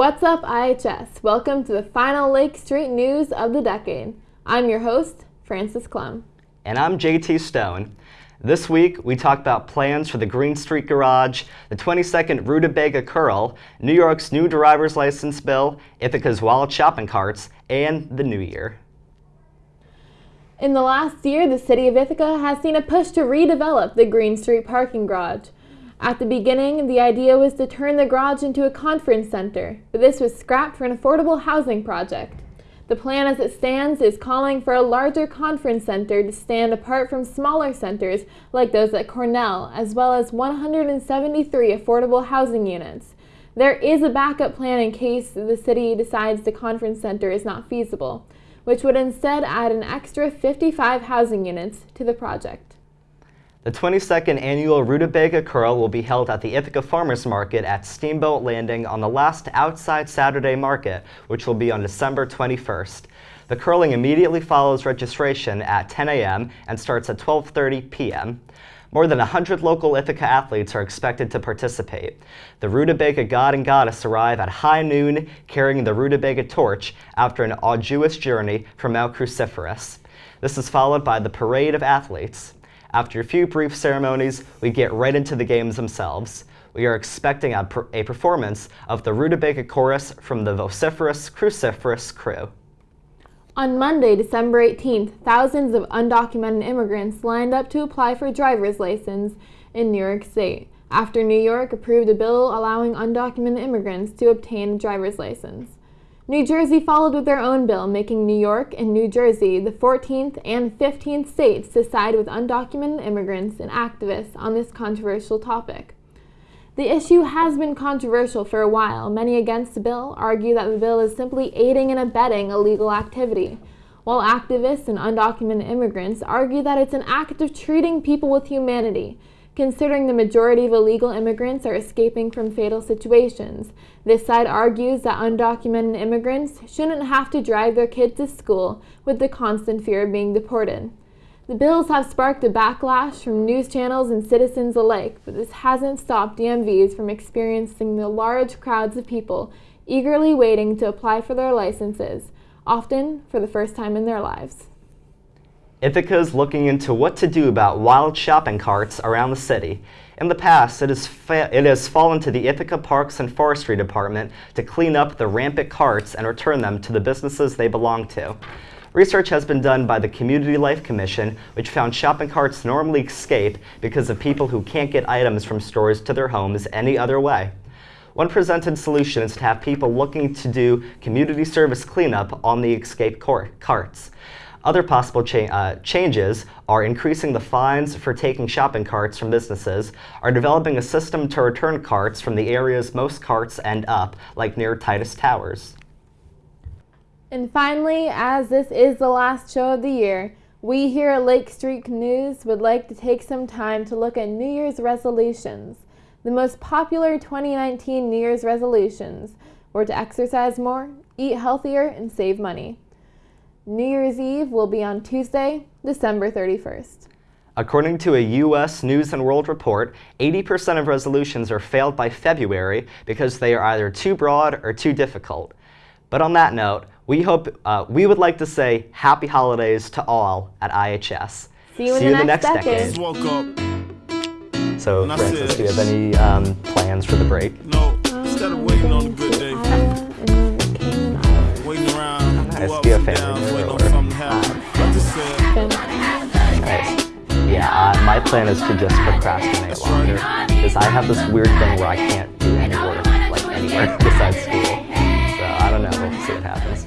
What's up, IHS? Welcome to the final Lake Street news of the decade. I'm your host, Francis Clem. And I'm JT Stone. This week, we talk about plans for the Green Street Garage, the 22nd Rutabaga Curl, New York's new driver's license bill, Ithaca's wild shopping carts, and the new year. In the last year, the city of Ithaca has seen a push to redevelop the Green Street parking garage. At the beginning, the idea was to turn the garage into a conference center, but this was scrapped for an affordable housing project. The plan as it stands is calling for a larger conference center to stand apart from smaller centers like those at Cornell, as well as 173 affordable housing units. There is a backup plan in case the city decides the conference center is not feasible, which would instead add an extra 55 housing units to the project. The 22nd annual Rutabaga Curl will be held at the Ithaca Farmers Market at Steamboat Landing on the last outside Saturday market, which will be on December 21st. The curling immediately follows registration at 10 a.m. and starts at 12.30 p.m. More than 100 local Ithaca athletes are expected to participate. The Rutabaga god and goddess arrive at high noon carrying the Rutabaga torch after an arduous journey from Mount Cruciferous. This is followed by the parade of athletes. After a few brief ceremonies, we get right into the games themselves. We are expecting a, per a performance of the Rutabaga Chorus from the vociferous Cruciferous crew. On Monday, December 18th, thousands of undocumented immigrants lined up to apply for a driver's license in New York State after New York approved a bill allowing undocumented immigrants to obtain a driver's license. New Jersey followed with their own bill, making New York and New Jersey the 14th and 15th states to side with undocumented immigrants and activists on this controversial topic. The issue has been controversial for a while. Many against the bill argue that the bill is simply aiding and abetting illegal activity, while activists and undocumented immigrants argue that it's an act of treating people with humanity Considering the majority of illegal immigrants are escaping from fatal situations, this side argues that undocumented immigrants shouldn't have to drive their kids to school with the constant fear of being deported. The bills have sparked a backlash from news channels and citizens alike, but this hasn't stopped DMVs from experiencing the large crowds of people eagerly waiting to apply for their licenses, often for the first time in their lives. Ithaca is looking into what to do about wild shopping carts around the city. In the past, it has, it has fallen to the Ithaca Parks and Forestry Department to clean up the rampant carts and return them to the businesses they belong to. Research has been done by the Community Life Commission, which found shopping carts normally escape because of people who can't get items from stores to their homes any other way. One presented solution is to have people looking to do community service cleanup on the escape carts. Other possible cha uh, changes are increasing the fines for taking shopping carts from businesses, are developing a system to return carts from the areas most carts end up, like near Titus Towers. And finally, as this is the last show of the year, we here at Lake Street News would like to take some time to look at New Year's resolutions. The most popular 2019 New Year's resolutions were to exercise more, eat healthier, and save money. New Year's Eve will be on Tuesday, December 31st. According to a U.S. News & World report, 80% of resolutions are failed by February because they are either too broad or too difficult. But on that note, we hope uh, we would like to say happy holidays to all at IHS. See you in, See the, you next the, next decade. decade. So, Francis, do you have any um, plans for the break? No, instead around. Nice. Do you have family? Yeah, uh, my plan is to just procrastinate longer because I have this weird thing where I can't do any work like anywhere besides school. So I don't know. We'll see what happens.